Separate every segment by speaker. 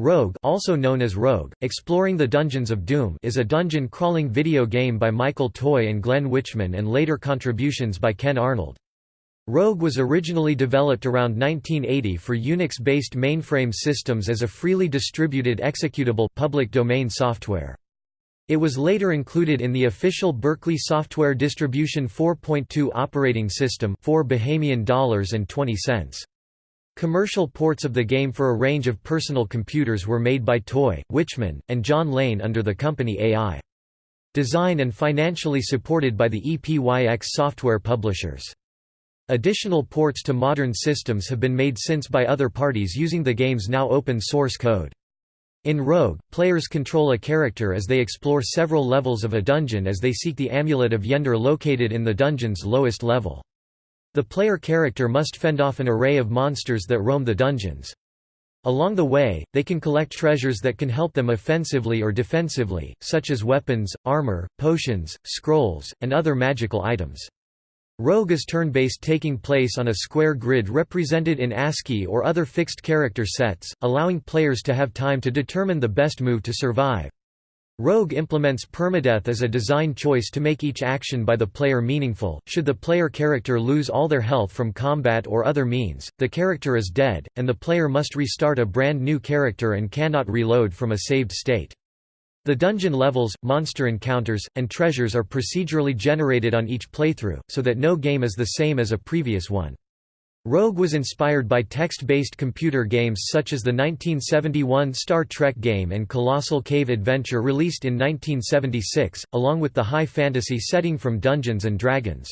Speaker 1: Rogue also known as Rogue, Exploring the Dungeons of Doom is a dungeon-crawling video game by Michael Toy and Glenn Wichman and later contributions by Ken Arnold. Rogue was originally developed around 1980 for Unix-based mainframe systems as a freely distributed executable public domain software. It was later included in the official Berkeley Software Distribution 4.2 operating system 4 Bahamian dollars and 20 cents. Commercial ports of the game for a range of personal computers were made by Toy, Wichman, and John Lane under the company AI. Design and financially supported by the EPYX software publishers. Additional ports to modern systems have been made since by other parties using the game's now open source code. In Rogue, players control a character as they explore several levels of a dungeon as they seek the Amulet of Yendor located in the dungeon's lowest level. The player character must fend off an array of monsters that roam the dungeons. Along the way, they can collect treasures that can help them offensively or defensively, such as weapons, armor, potions, scrolls, and other magical items. Rogue is turn-based taking place on a square grid represented in ASCII or other fixed character sets, allowing players to have time to determine the best move to survive. Rogue implements permadeath as a design choice to make each action by the player meaningful. Should the player character lose all their health from combat or other means, the character is dead, and the player must restart a brand new character and cannot reload from a saved state. The dungeon levels, monster encounters, and treasures are procedurally generated on each playthrough, so that no game is the same as a previous one. Rogue was inspired by text-based computer games such as the 1971 Star Trek game and Colossal Cave Adventure released in 1976, along with the high fantasy setting from Dungeons & Dragons.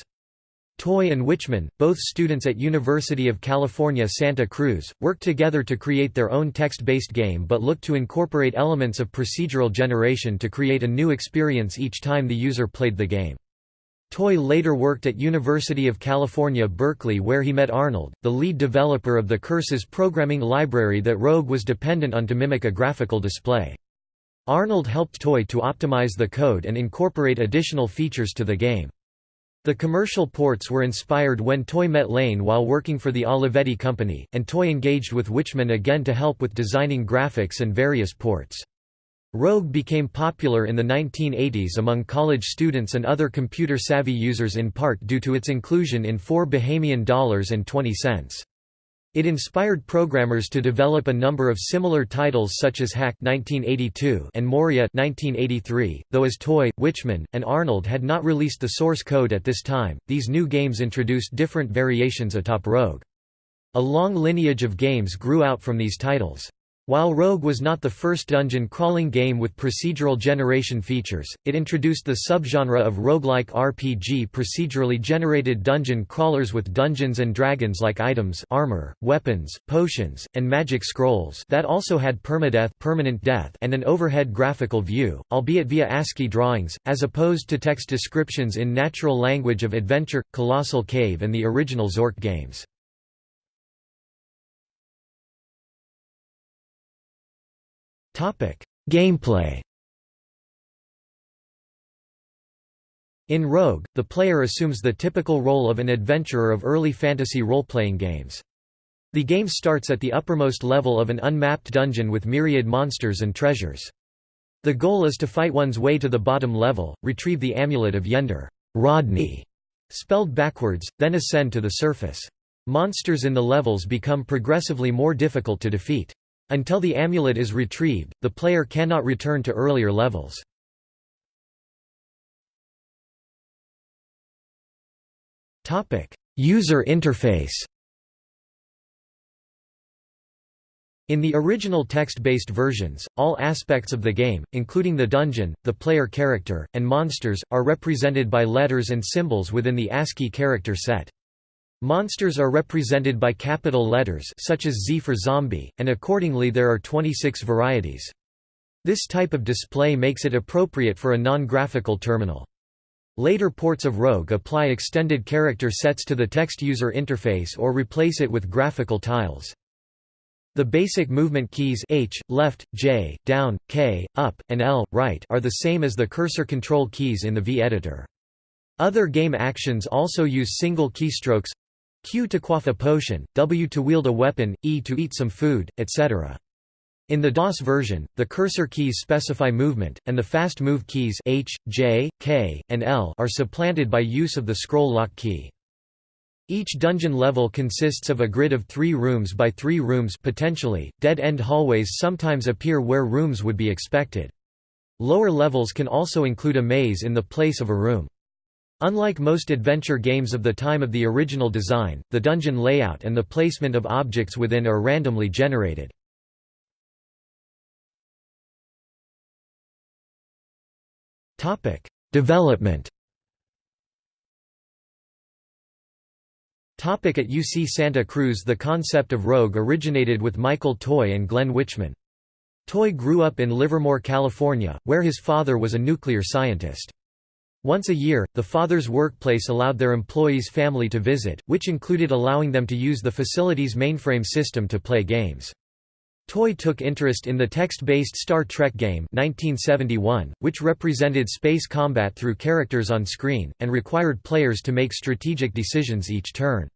Speaker 1: Toy and Wichman, both students at University of California Santa Cruz, worked together to create their own text-based game but looked to incorporate elements of procedural generation to create a new experience each time the user played the game. Toy later worked at University of California Berkeley where he met Arnold, the lead developer of the Curses programming library that Rogue was dependent on to mimic a graphical display. Arnold helped Toy to optimize the code and incorporate additional features to the game. The commercial ports were inspired when Toy met Lane while working for the Olivetti Company, and Toy engaged with Wichman again to help with designing graphics and various ports. Rogue became popular in the 1980s among college students and other computer-savvy users in part due to its inclusion in 4 Bahamian dollars and 20 cents. It inspired programmers to develop a number of similar titles such as Hack 1982 and Moria 1983, though as Toy, Wichman, and Arnold had not released the source code at this time, these new games introduced different variations atop Rogue. A long lineage of games grew out from these titles. While Rogue was not the first dungeon-crawling game with procedural generation features, it introduced the subgenre of roguelike RPG procedurally generated dungeon crawlers with Dungeons and Dragons-like items armor, weapons, potions, and magic scrolls that also had permadeath permanent death and an overhead graphical view, albeit via ASCII drawings, as opposed to text descriptions in natural language of Adventure, Colossal Cave and the original Zork games. Gameplay In Rogue, the player assumes the typical role of an adventurer of early fantasy role-playing games. The game starts at the uppermost level of an unmapped dungeon with myriad monsters and treasures. The goal is to fight one's way to the bottom level, retrieve the Amulet of Yendor Rodney, spelled backwards, then ascend to the surface. Monsters in the levels become progressively more difficult to defeat. Until the amulet is retrieved, the player cannot return to earlier levels. User interface In the original text-based versions, all aspects of the game, including the dungeon, the player character, and monsters, are represented by letters and symbols within the ASCII character set. Monsters are represented by capital letters such as Z for zombie, and accordingly there are 26 varieties. This type of display makes it appropriate for a non-graphical terminal. Later ports of Rogue apply extended character sets to the text user interface or replace it with graphical tiles. The basic movement keys H, left, J, down, K, up, and L, right are the same as the cursor control keys in the V-editor. Other game actions also use single keystrokes Q to quaff a potion, W to wield a weapon, E to eat some food, etc. In the DOS version, the cursor keys specify movement, and the fast move keys H, J, K, and L are supplanted by use of the scroll lock key. Each dungeon level consists of a grid of three rooms by three rooms potentially. Dead-end hallways sometimes appear where rooms would be expected. Lower levels can also include a maze in the place of a room. Unlike most adventure games of the time of the original design, the dungeon layout and the placement of objects within are randomly generated. Development. Topic at UC Santa Cruz The concept of Rogue originated with Michael Toy and Glenn Wichman. Toy grew up in Livermore, California, where his father was a nuclear scientist. Once a year, the father's workplace allowed their employees' family to visit, which included allowing them to use the facility's mainframe system to play games. Toy took interest in the text-based Star Trek game 1971, which represented space combat through characters on screen, and required players to make strategic decisions each turn.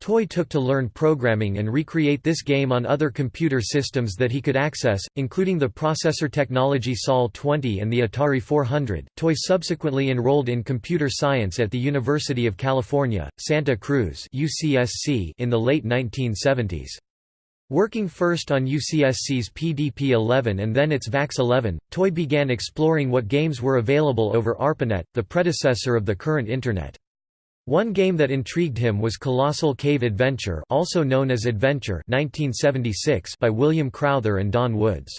Speaker 1: Toy took to learn programming and recreate this game on other computer systems that he could access, including the processor technology SOL-20 and the Atari 400. Toy subsequently enrolled in computer science at the University of California, Santa Cruz (UCSC) in the late 1970s. Working first on UCSC's PDP-11 and then its VAX-11, Toy began exploring what games were available over ARPANET, the predecessor of the current Internet. One game that intrigued him was Colossal Cave Adventure also known as Adventure 1976 by William Crowther and Don Woods.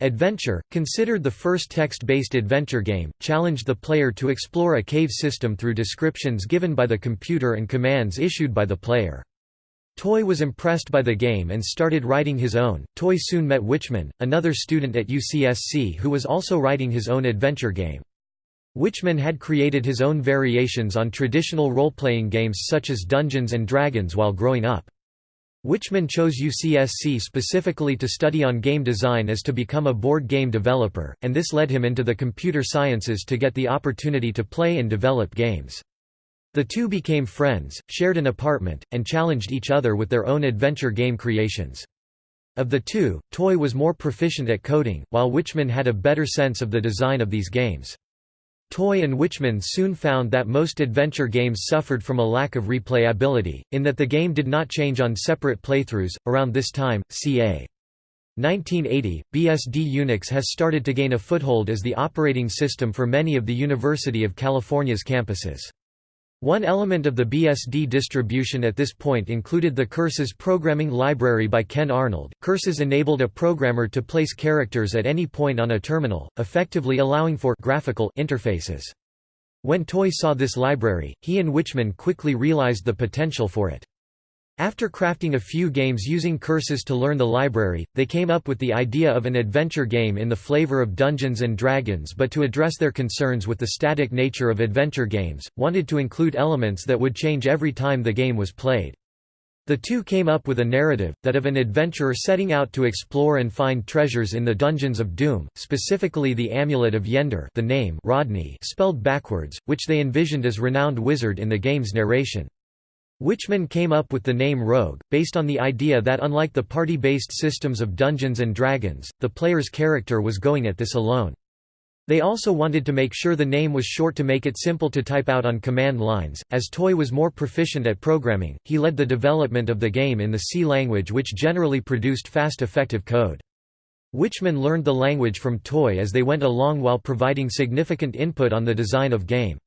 Speaker 1: Adventure, considered the first text-based adventure game, challenged the player to explore a cave system through descriptions given by the computer and commands issued by the player. Toy was impressed by the game and started writing his own. Toy soon met Wichmann, another student at UCSC who was also writing his own adventure game. Wichmann had created his own variations on traditional role-playing games such as Dungeons & Dragons while growing up. Wichmann chose UCSC specifically to study on game design as to become a board game developer, and this led him into the computer sciences to get the opportunity to play and develop games. The two became friends, shared an apartment, and challenged each other with their own adventure game creations. Of the two, Toy was more proficient at coding, while Wichmann had a better sense of the design of these games. Toy and Wichmann soon found that most adventure games suffered from a lack of replayability, in that the game did not change on separate playthroughs. Around this time, ca. 1980, BSD Unix has started to gain a foothold as the operating system for many of the University of California's campuses. One element of the BSD distribution at this point included the Curses programming library by Ken Arnold. Curses enabled a programmer to place characters at any point on a terminal, effectively allowing for graphical interfaces. When Toy saw this library, he and Wichmann quickly realized the potential for it. After crafting a few games using curses to learn the library, they came up with the idea of an adventure game in the flavor of Dungeons & Dragons but to address their concerns with the static nature of adventure games, wanted to include elements that would change every time the game was played. The two came up with a narrative, that of an adventurer setting out to explore and find treasures in the Dungeons of Doom, specifically the Amulet of Yendor the name Rodney spelled backwards, which they envisioned as renowned wizard in the game's narration. Wichmann came up with the name Rogue, based on the idea that unlike the party-based systems of Dungeons & Dragons, the player's character was going at this alone. They also wanted to make sure the name was short to make it simple to type out on command lines. As Toy was more proficient at programming, he led the development of the game in the C language which generally produced fast effective code. Wichmann learned the language from Toy as they went along while providing significant input on the design of game.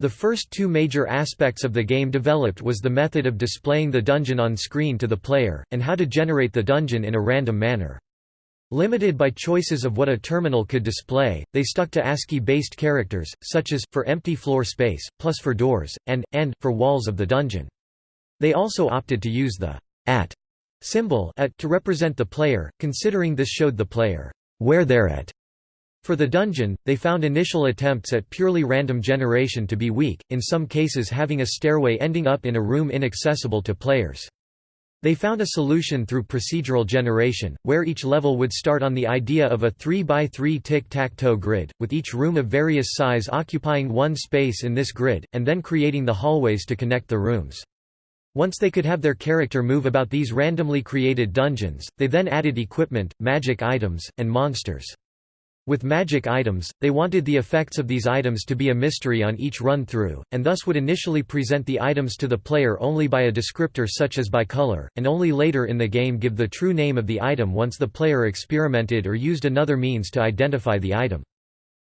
Speaker 1: The first two major aspects of the game developed was the method of displaying the dungeon on screen to the player, and how to generate the dungeon in a random manner. Limited by choices of what a terminal could display, they stuck to ASCII-based characters, such as, for empty floor space, plus for doors, and, and, for walls of the dungeon. They also opted to use the at symbol at to represent the player, considering this showed the player where they're at for the dungeon, they found initial attempts at purely random generation to be weak, in some cases having a stairway ending up in a room inaccessible to players. They found a solution through procedural generation, where each level would start on the idea of a 3x3 tic-tac-toe grid, with each room of various size occupying one space in this grid, and then creating the hallways to connect the rooms. Once they could have their character move about these randomly created dungeons, they then added equipment, magic items, and monsters. With magic items, they wanted the effects of these items to be a mystery on each run-through, and thus would initially present the items to the player only by a descriptor such as by color, and only later in the game give the true name of the item once the player experimented or used another means to identify the item.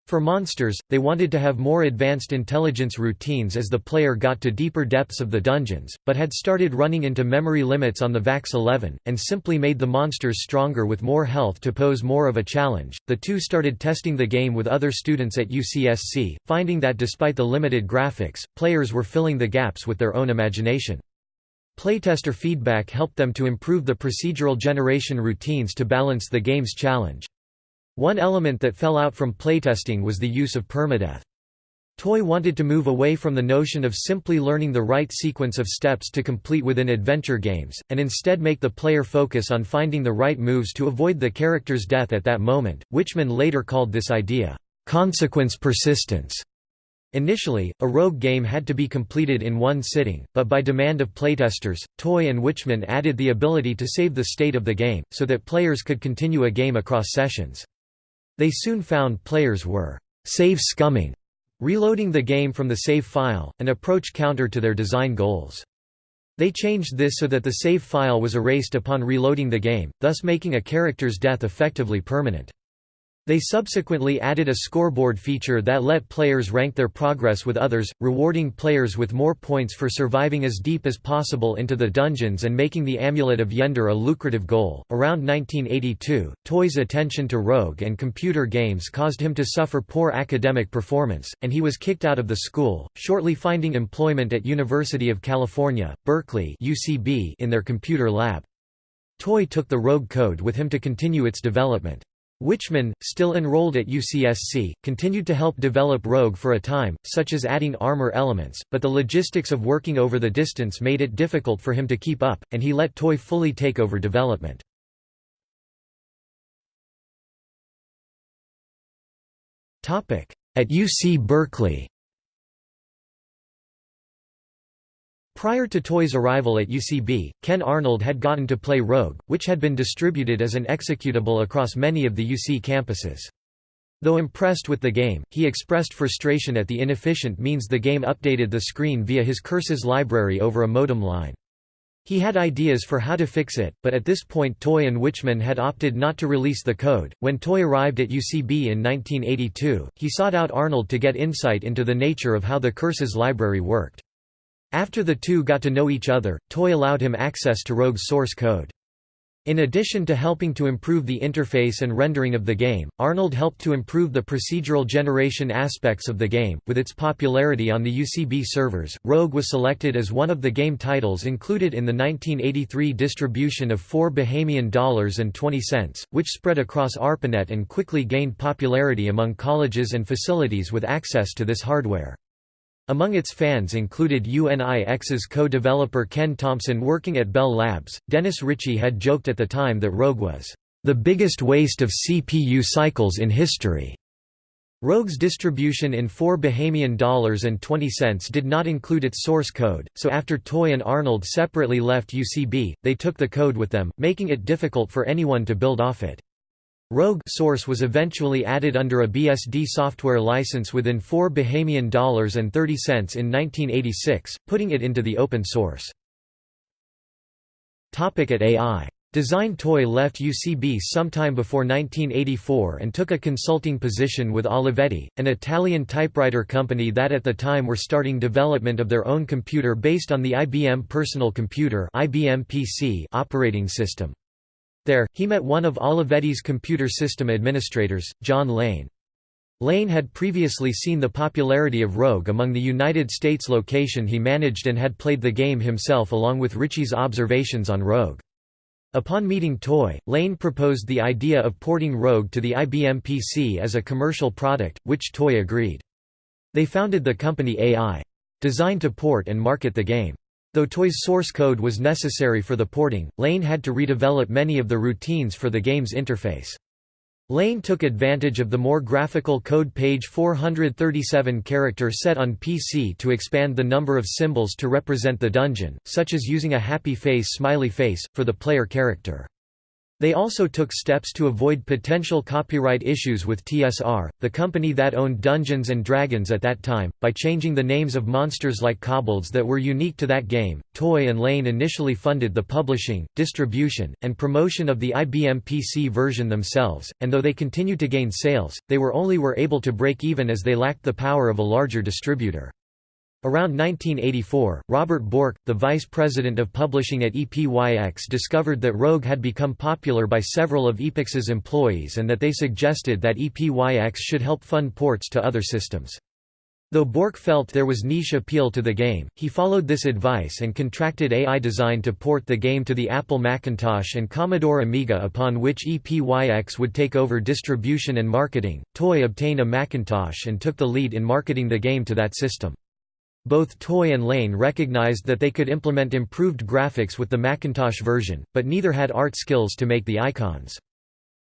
Speaker 1: For monsters, they wanted to have more advanced intelligence routines as the player got to deeper depths of the dungeons, but had started running into memory limits on the VAX 11, and simply made the monsters stronger with more health to pose more of a challenge. The two started testing the game with other students at UCSC, finding that despite the limited graphics, players were filling the gaps with their own imagination. Playtester feedback helped them to improve the procedural generation routines to balance the game's challenge. One element that fell out from playtesting was the use of permadeath. Toy wanted to move away from the notion of simply learning the right sequence of steps to complete within adventure games, and instead make the player focus on finding the right moves to avoid the character's death at that moment. Wichmann later called this idea, consequence persistence. Initially, a rogue game had to be completed in one sitting, but by demand of playtesters, Toy and Wichmann added the ability to save the state of the game, so that players could continue a game across sessions. They soon found players were save scumming, reloading the game from the save file, an approach counter to their design goals. They changed this so that the save file was erased upon reloading the game, thus making a character's death effectively permanent. They subsequently added a scoreboard feature that let players rank their progress with others, rewarding players with more points for surviving as deep as possible into the dungeons and making the Amulet of Yendor a lucrative goal. Around 1982, Toy's attention to rogue and computer games caused him to suffer poor academic performance, and he was kicked out of the school, shortly finding employment at University of California, Berkeley (UCB) in their computer lab. Toy took the Rogue code with him to continue its development. Wichmann, still enrolled at UCSC, continued to help develop Rogue for a time, such as adding armor elements, but the logistics of working over the distance made it difficult for him to keep up, and he let Toy fully take over development. At UC Berkeley Prior to Toy's arrival at UCB, Ken Arnold had gotten to play Rogue, which had been distributed as an executable across many of the UC campuses. Though impressed with the game, he expressed frustration at the inefficient means the game updated the screen via his Curses library over a modem line. He had ideas for how to fix it, but at this point Toy and Wichmann had opted not to release the code. When Toy arrived at UCB in 1982, he sought out Arnold to get insight into the nature of how the Curses library worked. After the two got to know each other, Toy allowed him access to Rogue's source code. In addition to helping to improve the interface and rendering of the game, Arnold helped to improve the procedural generation aspects of the game. With its popularity on the UCB servers, Rogue was selected as one of the game titles included in the 1983 distribution of 4 Bahamian dollars and 20 cents, which spread across ARPANET and quickly gained popularity among colleges and facilities with access to this hardware. Among its fans included UNIX's co-developer Ken Thompson working at Bell Labs. Dennis Ritchie had joked at the time that Rogue was the biggest waste of CPU cycles in history. Rogue's distribution in 4 Bahamian dollars and 20 cents did not include its source code, so after Toy and Arnold separately left UCB, they took the code with them, making it difficult for anyone to build off it. Rogue source was eventually added under a BSD software license within 4 Bahamian dollars and 30 cents in 1986, putting it into the open source. Topic at AI. Design Toy left UCB sometime before 1984 and took a consulting position with Olivetti, an Italian typewriter company that at the time were starting development of their own computer based on the IBM Personal Computer IBM PC operating system. There, he met one of Olivetti's computer system administrators, John Lane. Lane had previously seen the popularity of Rogue among the United States location he managed and had played the game himself along with Ritchie's observations on Rogue. Upon meeting Toy, Lane proposed the idea of porting Rogue to the IBM PC as a commercial product, which Toy agreed. They founded the company AI. Designed to port and market the game. Though Toy's source code was necessary for the porting, Lane had to redevelop many of the routines for the game's interface. Lane took advantage of the more graphical code page 437 character set on PC to expand the number of symbols to represent the dungeon, such as using a happy face smiley face, for the player character. They also took steps to avoid potential copyright issues with TSR, the company that owned Dungeons & Dragons at that time, by changing the names of monsters like kobolds that were unique to that game. Toy and Lane initially funded the publishing, distribution, and promotion of the IBM PC version themselves, and though they continued to gain sales, they were only were able to break even as they lacked the power of a larger distributor. Around 1984, Robert Borch, the vice president of publishing at EPYX discovered that Rogue had become popular by several of Epyx's employees and that they suggested that EPYX should help fund ports to other systems. Though Bork felt there was niche appeal to the game, he followed this advice and contracted AI Design to port the game to the Apple Macintosh and Commodore Amiga upon which EPYX would take over distribution and marketing. Toy obtained a Macintosh and took the lead in marketing the game to that system. Both Toy and Lane recognized that they could implement improved graphics with the Macintosh version, but neither had art skills to make the icons.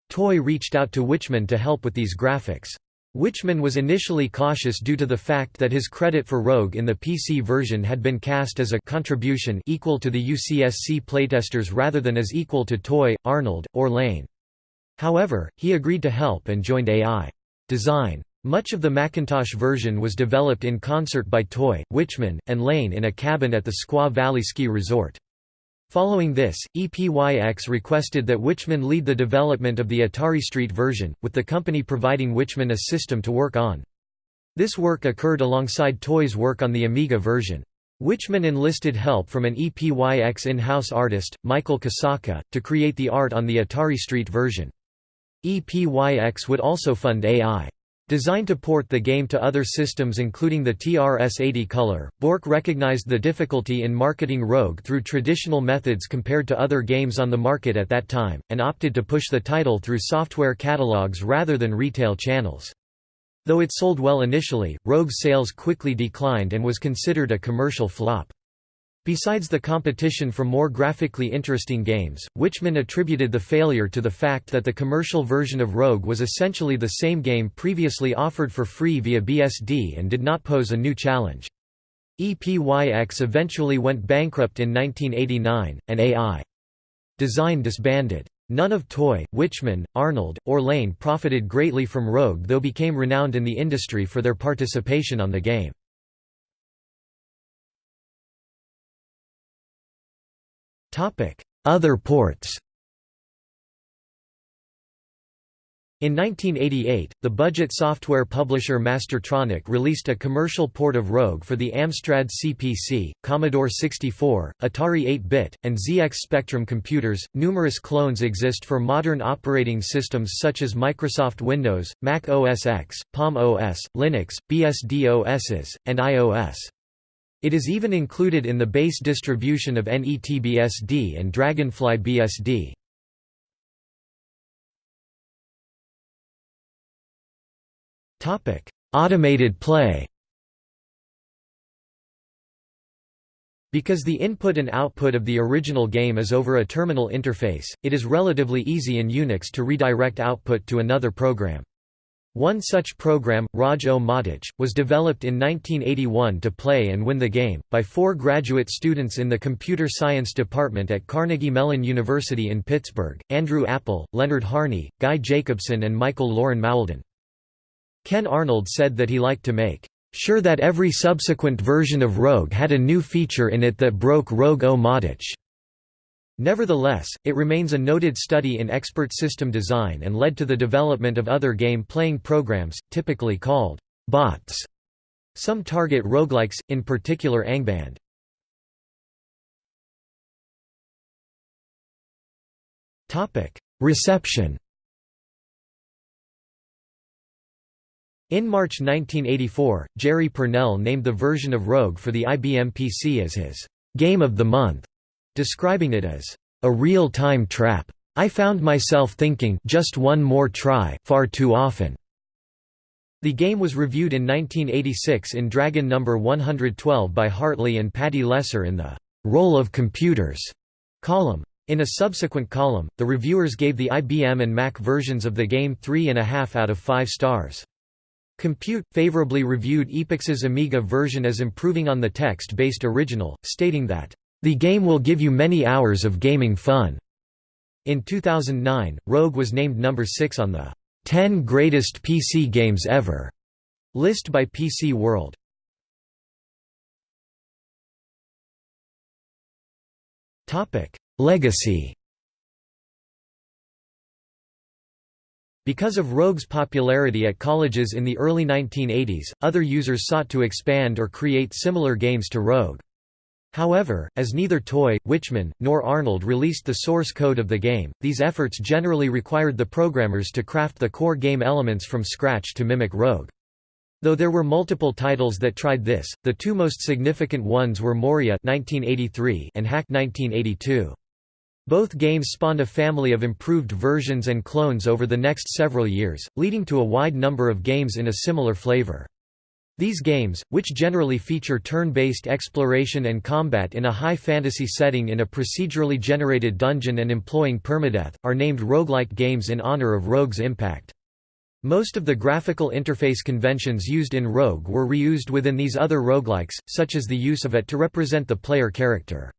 Speaker 1: Toy reached out to Wichman to help with these graphics. Wichman was initially cautious due to the fact that his credit for Rogue in the PC version had been cast as a contribution equal to the UCSC playtesters rather than as equal to Toy, Arnold, or Lane. However, he agreed to help and joined AI. Design. Much of the Macintosh version was developed in concert by Toy, Wichmann, and Lane in a cabin at the Squaw Valley Ski Resort. Following this, EPYX requested that Wichmann lead the development of the Atari ST version, with the company providing Wichmann a system to work on. This work occurred alongside Toy's work on the Amiga version. Wichmann enlisted help from an EPYX in-house artist, Michael Kosaka, to create the art on the Atari ST version. EPYX would also fund AI. Designed to port the game to other systems including the TRS-80 Color, Borch recognized the difficulty in marketing Rogue through traditional methods compared to other games on the market at that time, and opted to push the title through software catalogs rather than retail channels. Though it sold well initially, Rogue's sales quickly declined and was considered a commercial flop. Besides the competition for more graphically interesting games, Wichmann attributed the failure to the fact that the commercial version of Rogue was essentially the same game previously offered for free via BSD and did not pose a new challenge. EPYX eventually went bankrupt in 1989, and AI Design disbanded. None of Toy, Wichmann, Arnold, or Lane profited greatly from Rogue though became renowned in the industry for their participation on the game. Other ports In 1988, the budget software publisher Mastertronic released a commercial port of Rogue for the Amstrad CPC, Commodore 64, Atari 8-bit, and ZX Spectrum computers. Numerous clones exist for modern operating systems such as Microsoft Windows, Mac OS X, Palm OS, Linux, BSD OSs, and iOS. It is even included in the base distribution of NETBSD and Dragonfly BSD. Automated play Because the input and output of the original game is over a terminal interface, it is relatively easy in Unix to redirect output to another program. One such program, Rog-O-Matic, was developed in 1981 to play and win the game, by four graduate students in the Computer Science Department at Carnegie Mellon University in Pittsburgh, Andrew Appel, Leonard Hamey, Guy Jacobson and Michael Loren Mauldin. Ken Arnold said that he liked to make sure that every subsequent version of Rogue had a new feature in it that broke Rogue-O-Matic. Nevertheless, it remains a noted study in expert system design and led to the development of other game-playing programs, typically called bots. Some target roguelikes, in particular Angband. Reception In March 1984, Jerry Pournelle named the version of Rogue for the IBM PC as his «Game of the Month» describing it as a real-time trap. I found myself thinking just one more try far too often. The game was reviewed in 1986 in Dragon No. 112 by Hartley and Pattie Lesser in the Role of Computers column. In a subsequent column, the reviewers gave the IBM and Mac versions of the game 3.5 out of 5 stars. Compute favorably reviewed Epyx's Amiga version as improving on the text-based original, stating that, "...the game will give you many hours of gaming fun." In 2009, Rogue was named number 6 on the 10 Greatest PC Games Ever list by PC World. Topic: Legacy Because of Rogue's popularity at colleges in the early 1980s, other users sought to expand or create similar games to Rogue. However, as neither Toy, Wichmann, nor Arnold released the source code of the game, these efforts generally required the programmers to craft the core game elements from scratch to mimic Rogue. Though there were multiple titles that tried this, the two most significant ones were Moria 1983 and Hack 1982. Both games spawned a family of improved versions and clones over the next several years, leading to a wide number of games in a similar flavor. These games, which generally feature turn-based exploration and combat in a high fantasy setting in a procedurally generated dungeon and employing permadeath, are named roguelike games in honor of Rogue's impact. Most of the graphical interface conventions used in Rogue were reused within these other roguelikes, such as the use of it to represent the player character.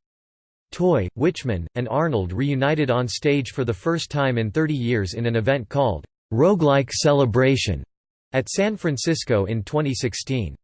Speaker 1: Toy, Wichman, and Arnold reunited on stage for the first time in 30 years in an event called Roguelike Celebration at San Francisco in 2016.